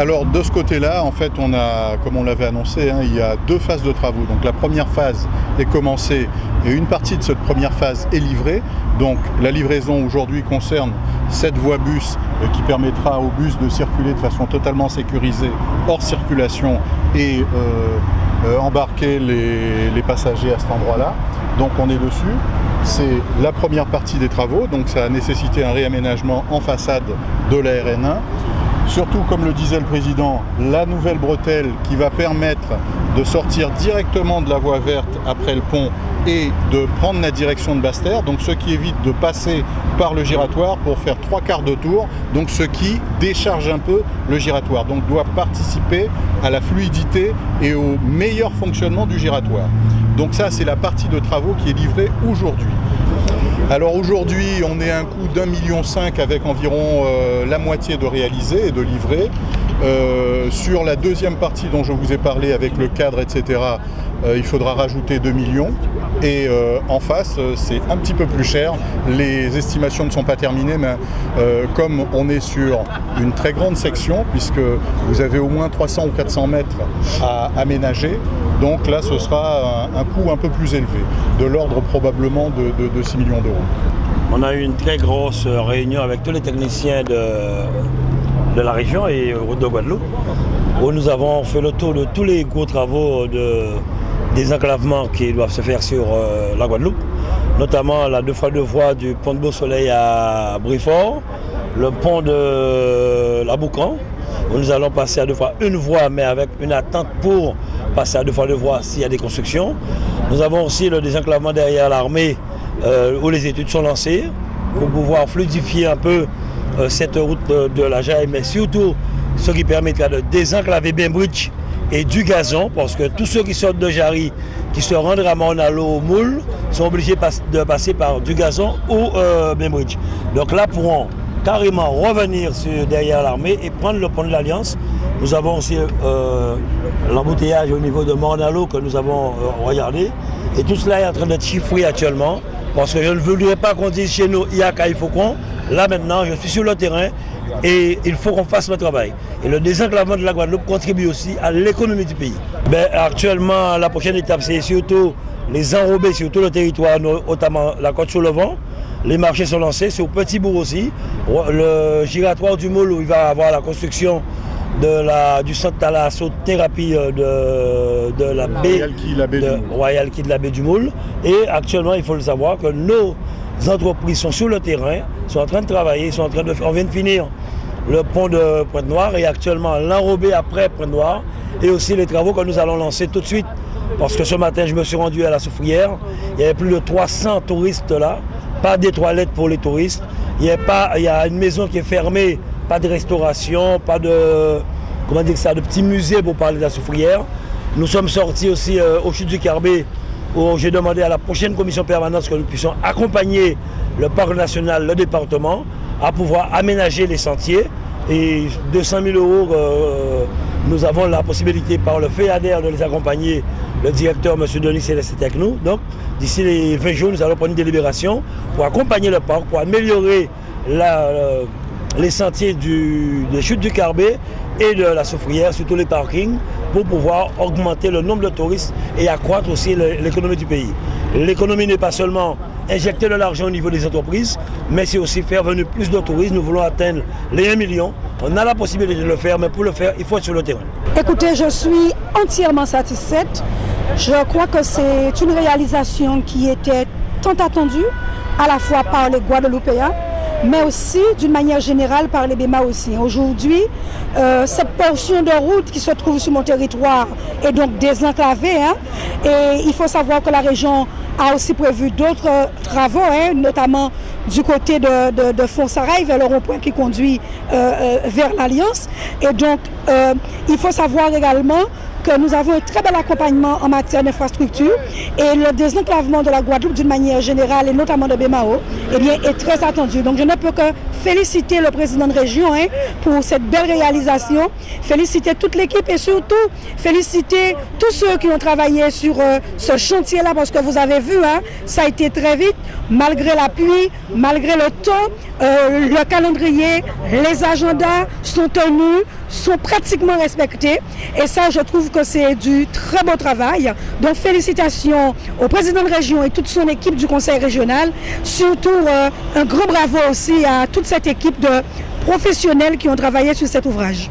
Alors de ce côté-là, en fait, on a, comme on l'avait annoncé, hein, il y a deux phases de travaux. Donc la première phase est commencée et une partie de cette première phase est livrée. Donc la livraison aujourd'hui concerne cette voie bus euh, qui permettra aux bus de circuler de façon totalement sécurisée hors circulation et euh, euh, embarquer les, les passagers à cet endroit-là. Donc on est dessus. C'est la première partie des travaux, donc ça a nécessité un réaménagement en façade de la RN1. Surtout, comme le disait le président, la nouvelle bretelle qui va permettre de sortir directement de la voie verte après le pont et de prendre la direction de Basse-Terre, donc ce qui évite de passer par le giratoire pour faire trois quarts de tour, donc ce qui décharge un peu le giratoire, donc doit participer à la fluidité et au meilleur fonctionnement du giratoire. Donc ça, c'est la partie de travaux qui est livrée aujourd'hui. Alors aujourd'hui, on est à un coût d'un million cinq avec environ euh, la moitié de réalisé et de livré. Euh, sur la deuxième partie dont je vous ai parlé avec le cadre, etc., euh, il faudra rajouter 2 millions. Et euh, en face, c'est un petit peu plus cher. Les estimations ne sont pas terminées, mais comme on est sur une très grande section, puisque vous avez au moins 300 ou 400 mètres à aménager, donc là, ce sera un, coût un peu plus élevé, de l'ordre probablement de, de 6 millions d'euros. On a eu une très grosse réunion avec tous les techniciens de, de la région et de Guadeloupe, où nous avons fait le tour de tous les gros travaux de désenclavement qui doivent se faire sur euh, la Guadeloupe, notamment la deux fois deux voies du pont de Beau-Soleil à Brifort, le pont de la Boucan, où nous allons passer à deux fois une voie, mais avec une attente pour passer à deux fois deux voies s'il y a des constructions. Nous avons aussi le désenclavement derrière l'armée, euh, où les études sont lancées, pour pouvoir fluidifier un peu euh, cette route de, de la Jaille, mais surtout ce qui permettra de désenclaver Bainbridge et du gazon, parce que tous ceux qui sortent de Jarry, qui se rendent à Monalo au Moule, sont obligés de passer par du gazon ou euh. Donc là, pourront carrément revenir derrière l'armée et prendre le pont de l'Alliance. Nous avons aussi euh, l'embouteillage au niveau de Mornalo que nous avons euh, regardé. Et tout cela est en train d'être chiffré actuellement. Parce que je ne voudrais pas qu'on dise chez nous, il y a qu'à il faut qu'on. Là maintenant, je suis sur le terrain et il faut qu'on fasse le travail. Et le désenclavement de la Guadeloupe contribue aussi à l'économie du pays. Ben, actuellement, la prochaine étape, c'est surtout les enrober sur tout le territoire, notamment la côte sur le vent. Les marchés sont lancés, c'est au Petit Bourg aussi. Le giratoire du Moule où il va avoir la construction de la, du centre thalassothérapie de, de la baie, de, Royal Key de la baie du Moule. Et actuellement, il faut le savoir que nos entreprises sont sur le terrain, sont en train de travailler, sont en train de, on vient de finir le pont de Pointe-Noire et actuellement l'enrobé après Pointe-Noire et aussi les travaux que nous allons lancer tout de suite parce que ce matin je me suis rendu à la Soufrière, il y avait plus de 300 touristes là, pas des toilettes pour les touristes, il y a, pas, il y a une maison qui est fermée, pas de restauration, pas de, comment dire ça, de petit musée pour parler de la Soufrière. Nous sommes sortis aussi euh, au chute du Carbet où j'ai demandé à la prochaine commission permanente que nous puissions accompagner le parc national, le département, à pouvoir aménager les sentiers. Et 200 000 euros, euh, nous avons la possibilité par le FEADER de les accompagner. Le directeur, M. Denis Céleste, est avec nous. Donc, d'ici les 20 jours, nous allons prendre une délibération pour accompagner le parc, pour améliorer euh, les sentiers du, des chutes du Carbet et de la Soufrière, surtout les parkings, pour pouvoir augmenter le nombre de touristes et accroître aussi l'économie du pays. L'économie n'est pas seulement injecter de l'argent au niveau des entreprises, mais c'est aussi faire venir plus de touristes. Nous voulons atteindre les 1 million. On a la possibilité de le faire, mais pour le faire, il faut être sur le terrain. Écoutez, je suis entièrement satisfaite. Je crois que c'est une réalisation qui était tant attendue, à la fois par les Guadeloupéens, mais aussi d'une manière générale par les aussi. Aujourd'hui, euh, cette portion de route qui se trouve sur mon territoire est donc désenclavée. Hein, et il faut savoir que la région a aussi prévu d'autres travaux, hein, notamment du côté de, de, vers le rond-point qui conduit euh, euh, vers l'Alliance. Et donc, euh, il faut savoir également que nous avons un très bel accompagnement en matière d'infrastructure et le désenclavement de la Guadeloupe d'une manière générale et notamment de Bémao eh bien, est très attendu. Donc je ne peux que féliciter le président de région hein, pour cette belle réalisation, féliciter toute l'équipe et surtout féliciter tous ceux qui ont travaillé sur euh, ce chantier-là parce que vous avez vu, hein, ça a été très vite, malgré la pluie, malgré le temps, euh, le calendrier, les agendas sont tenus, sont pratiquement respectés et ça je trouve c'est du très beau travail. Donc félicitations au président de région et toute son équipe du conseil régional, surtout euh, un grand bravo aussi à toute cette équipe de professionnels qui ont travaillé sur cet ouvrage.